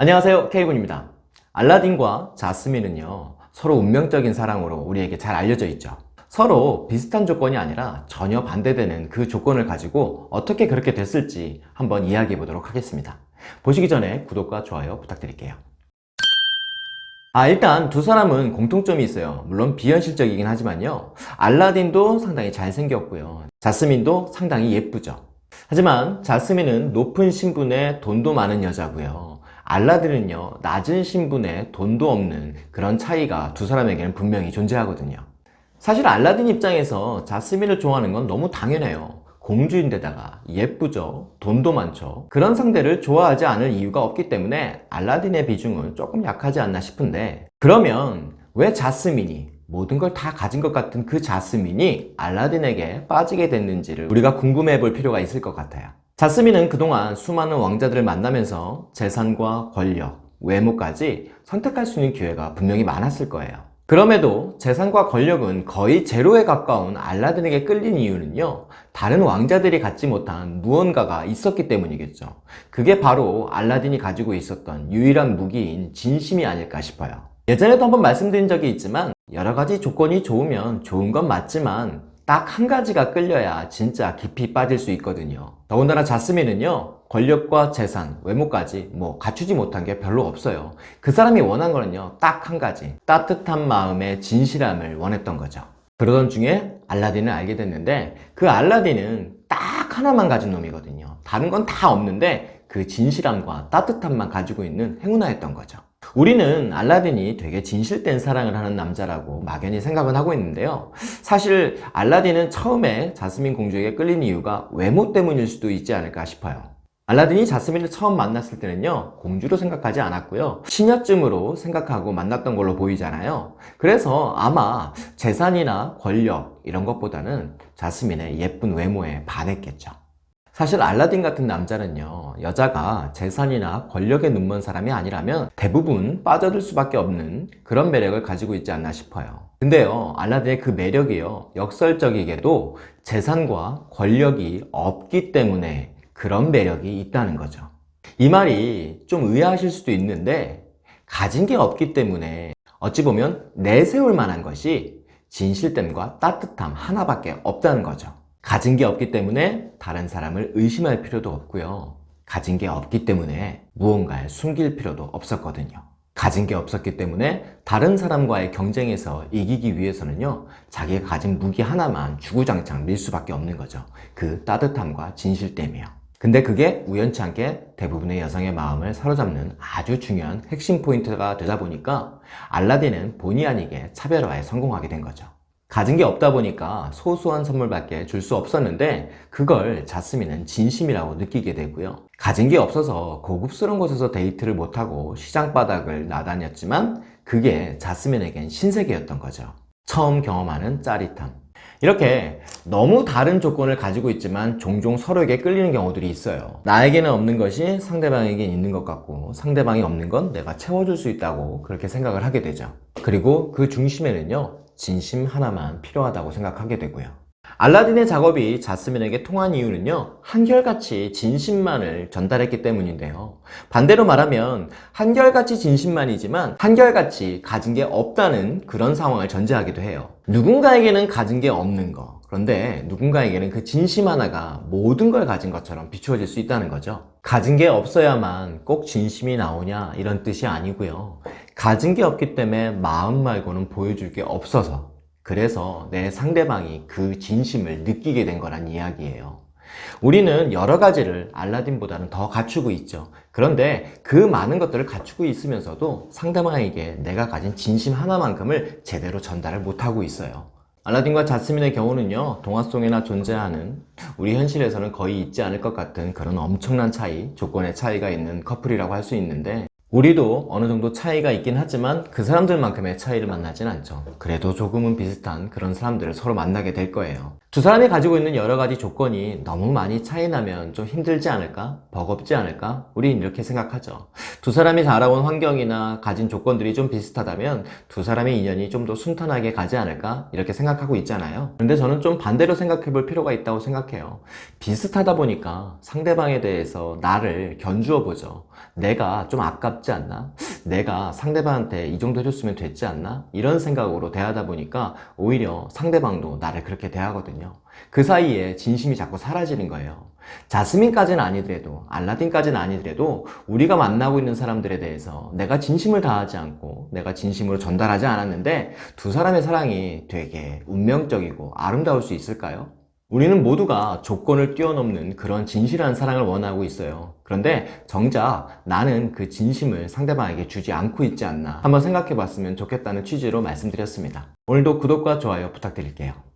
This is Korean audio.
안녕하세요 K군입니다. 알라딘과 자스민은요 서로 운명적인 사랑으로 우리에게 잘 알려져 있죠. 서로 비슷한 조건이 아니라 전혀 반대되는 그 조건을 가지고 어떻게 그렇게 됐을지 한번 이야기해 보도록 하겠습니다. 보시기 전에 구독과 좋아요 부탁드릴게요. 아 일단 두 사람은 공통점이 있어요. 물론 비현실적이긴 하지만요 알라딘도 상당히 잘생겼고요 자스민도 상당히 예쁘죠. 하지만 자스민은 높은 신분에 돈도 많은 여자고요 알라딘은요 낮은 신분에 돈도 없는 그런 차이가 두 사람에게는 분명히 존재하거든요. 사실 알라딘 입장에서 자스민을 좋아하는 건 너무 당연해요. 공주인데다가 예쁘죠? 돈도 많죠? 그런 상대를 좋아하지 않을 이유가 없기 때문에 알라딘의 비중은 조금 약하지 않나 싶은데 그러면 왜 자스민이 모든 걸 다 가진 것 같은 그 자스민이 알라딘에게 빠지게 됐는지를 우리가 궁금해 볼 필요가 있을 것 같아요 자스민은 그동안 수많은 왕자들을 만나면서 재산과 권력, 외모까지 선택할 수 있는 기회가 분명히 많았을 거예요. 그럼에도 재산과 권력은 거의 제로에 가까운 알라딘에게 끌린 이유는요 다른 왕자들이 갖지 못한 무언가가 있었기 때문이겠죠. 그게 바로 알라딘이 가지고 있었던 유일한 무기인 진심이 아닐까 싶어요. 예전에도 한번 말씀드린 적이 있지만 여러 가지 조건이 좋으면 좋은 건 맞지만 딱 한 가지가 끌려야 진짜 깊이 빠질 수 있거든요. 더군다나 자스민은요 권력과 재산, 외모까지 뭐 갖추지 못한 게 별로 없어요. 그 사람이 원한 거는요 딱 한 가지. 따뜻한 마음의 진실함을 원했던 거죠. 그러던 중에 알라딘을 알게 됐는데 그 알라딘은 딱 하나만 가진 놈이거든요. 다른 건 다 없는데 그 진실함과 따뜻함만 가지고 있는 행운아였던 거죠 우리는 알라딘이 되게 진실된 사랑을 하는 남자라고 막연히 생각은 하고 있는데요. 사실 알라딘은 처음에 자스민 공주에게 끌린 이유가 외모 때문일 수도 있지 않을까 싶어요. 알라딘이 자스민을 처음 만났을 때는요 공주로 생각하지 않았고요. 시녀쯤으로 생각하고 만났던 걸로 보이잖아요. 그래서 아마 재산이나 권력 이런 것보다는 자스민의 예쁜 외모에 반했겠죠 사실 알라딘 같은 남자는요 여자가 재산이나 권력에 눈먼 사람이 아니라면 대부분 빠져들 수밖에 없는 그런 매력을 가지고 있지 않나 싶어요. 근데요 알라딘의 그 매력이요 역설적이게도 재산과 권력이 없기 때문에 그런 매력이 있다는 거죠. 이 말이 좀 의아하실 수도 있는데 가진 게 없기 때문에 어찌 보면 내세울 만한 것이 진실됨과 따뜻함 하나밖에 없다는 거죠 가진 게 없기 때문에 다른 사람을 의심할 필요도 없고요. 가진 게 없기 때문에 무언가를 숨길 필요도 없었거든요. 가진 게 없었기 때문에 다른 사람과의 경쟁에서 이기기 위해서는요 자기가 가진 무기 하나만 주구장창 밀 수밖에 없는 거죠. 그 따뜻함과 진실됨이요. 근데 그게 우연치 않게 대부분의 여성의 마음을 사로잡는 아주 중요한 핵심 포인트가 되다 보니까 알라딘은 본의 아니게 차별화에 성공하게 된 거죠 가진 게 없다 보니까 소소한 선물밖에 줄 수 없었는데 그걸 자스민은 진심이라고 느끼게 되고요. 가진 게 없어서 고급스러운 곳에서 데이트를 못하고 시장 바닥을 나다녔지만 그게 자스민에겐 신세계였던 거죠. 처음 경험하는 짜릿함. 이렇게 너무 다른 조건을 가지고 있지만 종종 서로에게 끌리는 경우들이 있어요. 나에게는 없는 것이 상대방에겐 있는 것 같고 상대방이 없는 건 내가 채워줄 수 있다고 그렇게 생각을 하게 되죠. 그리고 그 중심에는요 진심 하나만 필요하다고 생각하게 되고요. 알라딘의 작업이 자스민에게 통한 이유는요 한결같이 진심만을 전달했기 때문인데요. 반대로 말하면 한결같이 진심만이지만 한결같이 가진 게 없다는 그런 상황을 전제하기도 해요. 누군가에게는 가진 게 없는 거. 그런데 누군가에게는 그 진심 하나가 모든 걸 가진 것처럼 비추어질 수 있다는 거죠 가진 게 없어야만 꼭 진심이 나오냐 이런 뜻이 아니고요. 가진 게 없기 때문에 마음 말고는 보여줄 게 없어서 그래서 내 상대방이 그 진심을 느끼게 된 거란 이야기예요. 우리는 여러 가지를 알라딘보다는 더 갖추고 있죠. 그런데 그 많은 것들을 갖추고 있으면서도 상대방에게 내가 가진 진심 하나만큼을 제대로 전달을 못하고 있어요 알라딘과 자스민의 경우는요 동화 속에나 존재하는 우리 현실에서는 거의 있지 않을 것 같은 그런 엄청난 차이 조건의 차이가 있는 커플이라고 할 수 있는데 우리도 어느 정도 차이가 있긴 하지만 그 사람들만큼의 차이를 만나진 않죠. 그래도 조금은 비슷한 그런 사람들을 서로 만나게 될 거예요 두 사람이 가지고 있는 여러 가지 조건이 너무 많이 차이 나면 좀 힘들지 않을까? 버겁지 않을까? 우린 이렇게 생각하죠. 두 사람이 자라온 환경이나 가진 조건들이 좀 비슷하다면 두 사람의 인연이 좀 더 순탄하게 가지 않을까? 이렇게 생각하고 있잖아요. 근데 저는 좀 반대로 생각해 볼 필요가 있다고 생각해요. 비슷하다 보니까 상대방에 대해서 나를 견주어 보죠. 내가 좀 아깝지 않나? 내가 상대방한테 이 정도 해줬으면 됐지 않나? 이런 생각으로 대하다 보니까 오히려 상대방도 나를 그렇게 대하 거든요. 그 사이에 진심이 자꾸 사라지는 거예요. 자스민까지는 아니더라도 알라딘까지는 아니더라도 우리가 만나고 있는 사람들에 대해서 내가 진심을 다하지 않고 내가 진심으로 전달하지 않았는데 두 사람의 사랑이 되게 운명적이고 아름다울 수 있을까요? 우리는 모두가 조건을 뛰어넘는 그런 진실한 사랑을 원하고 있어요. 그런데 정작 나는 그 진심을 상대방에게 주지 않고 있지 않나 한번 생각해 봤으면 좋겠다는 취지로 말씀드렸습니다. 오늘도 구독과 좋아요 부탁드릴게요.